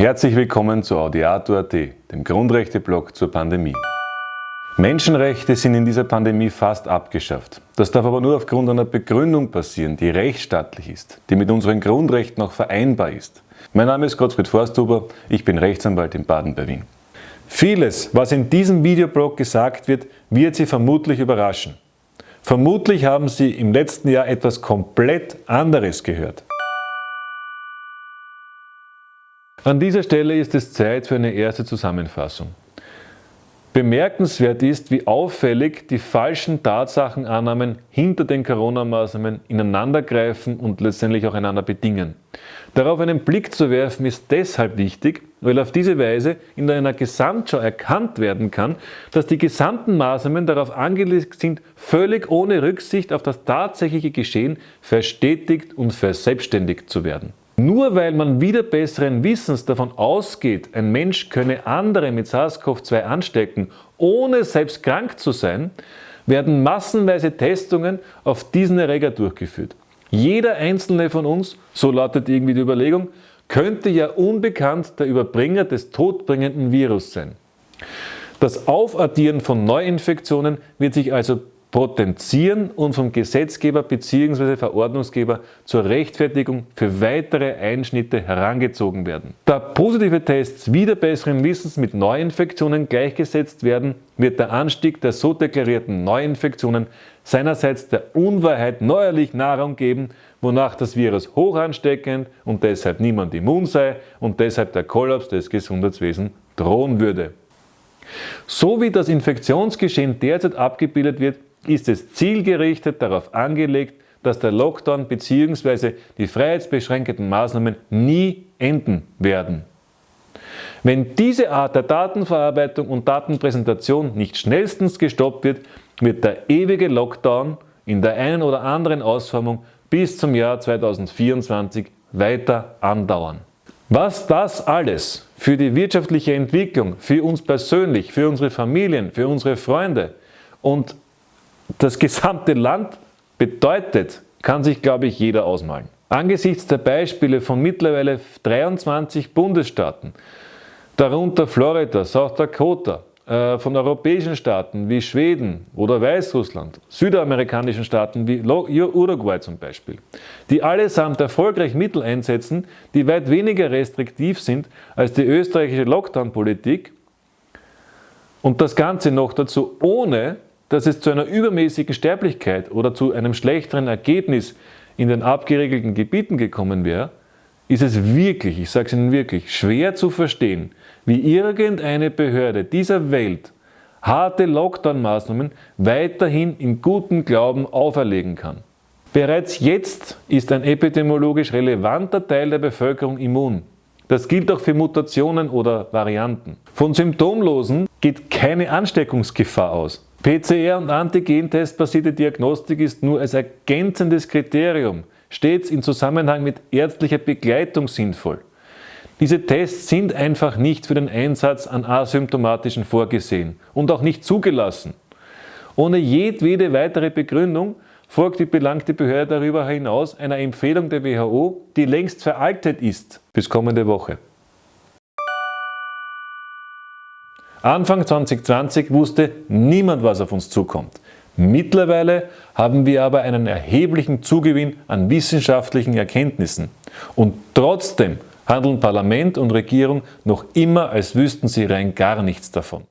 Herzlich willkommen zu Audiato.at, dem Grundrechte-Blog zur Pandemie. Menschenrechte sind in dieser Pandemie fast abgeschafft. Das darf aber nur aufgrund einer Begründung passieren, die rechtsstaatlich ist, die mit unseren Grundrechten auch vereinbar ist. Mein Name ist Gottfried Forsthuber, ich bin Rechtsanwalt in Baden bei Wien. Vieles, was in diesem Videoblog gesagt wird, wird Sie vermutlich überraschen. Vermutlich haben Sie im letzten Jahr etwas komplett anderes gehört. An dieser Stelle ist es Zeit für eine erste Zusammenfassung. Bemerkenswert ist, wie auffällig die falschen Tatsachenannahmen hinter den Corona-Maßnahmen ineinandergreifen und letztendlich auch einander bedingen. Darauf einen Blick zu werfen ist deshalb wichtig, weil auf diese Weise in einer Gesamtschau erkannt werden kann, dass die gesamten Maßnahmen darauf angelegt sind, völlig ohne Rücksicht auf das tatsächliche Geschehen verstetigt und verselbstständigt zu werden. Nur weil man wieder besseren Wissens davon ausgeht, ein Mensch könne andere mit SARS-CoV-2 anstecken, ohne selbst krank zu sein, werden massenweise Testungen auf diesen Erreger durchgeführt. Jeder einzelne von uns, so lautet irgendwie die Überlegung, könnte ja unbekannt der Überbringer des todbringenden Virus sein. Das Aufaddieren von Neuinfektionen wird sich also potenzieren und vom Gesetzgeber bzw. Verordnungsgeber zur Rechtfertigung für weitere Einschnitte herangezogen werden. Da positive Tests wieder besseren Wissens mit Neuinfektionen gleichgesetzt werden, wird der Anstieg der so deklarierten Neuinfektionen seinerseits der Unwahrheit neuerlich Nahrung geben, wonach das Virus hoch ansteckend und deshalb niemand immun sei und deshalb der Kollaps des Gesundheitswesens drohen würde. So wie das Infektionsgeschehen derzeit abgebildet wird, ist es zielgerichtet darauf angelegt, dass der Lockdown bzw. die freiheitsbeschränkenden Maßnahmen nie enden werden. Wenn diese Art der Datenverarbeitung und Datenpräsentation nicht schnellstens gestoppt wird, wird der ewige Lockdown in der einen oder anderen Ausformung bis zum Jahr 2024 weiter andauern. Was das alles für die wirtschaftliche Entwicklung, für uns persönlich, für unsere Familien, für unsere Freunde und das gesamte Land bedeutet, kann sich, glaube ich, jeder ausmalen. Angesichts der Beispiele von mittlerweile 23 Bundesstaaten, darunter Florida, South Dakota, äh, von europäischen Staaten wie Schweden oder Weißrussland, südamerikanischen Staaten wie Uruguay zum Beispiel, die allesamt erfolgreich Mittel einsetzen, die weit weniger restriktiv sind als die österreichische Lockdown-Politik und das Ganze noch dazu ohne dass es zu einer übermäßigen Sterblichkeit oder zu einem schlechteren Ergebnis in den abgeregelten Gebieten gekommen wäre, ist es wirklich, ich sage es Ihnen wirklich, schwer zu verstehen, wie irgendeine Behörde dieser Welt harte Lockdown-Maßnahmen weiterhin in gutem Glauben auferlegen kann. Bereits jetzt ist ein epidemiologisch relevanter Teil der Bevölkerung immun. Das gilt auch für Mutationen oder Varianten. Von Symptomlosen geht keine Ansteckungsgefahr aus. PCR- und Antigentest-basierte Diagnostik ist nur als ergänzendes Kriterium stets in Zusammenhang mit ärztlicher Begleitung sinnvoll. Diese Tests sind einfach nicht für den Einsatz an Asymptomatischen vorgesehen und auch nicht zugelassen. Ohne jedwede weitere Begründung folgt die belangte Behörde darüber hinaus einer Empfehlung der WHO, die längst veraltet ist. Bis kommende Woche. Anfang 2020 wusste niemand, was auf uns zukommt. Mittlerweile haben wir aber einen erheblichen Zugewinn an wissenschaftlichen Erkenntnissen. Und trotzdem handeln Parlament und Regierung noch immer, als wüssten sie rein gar nichts davon.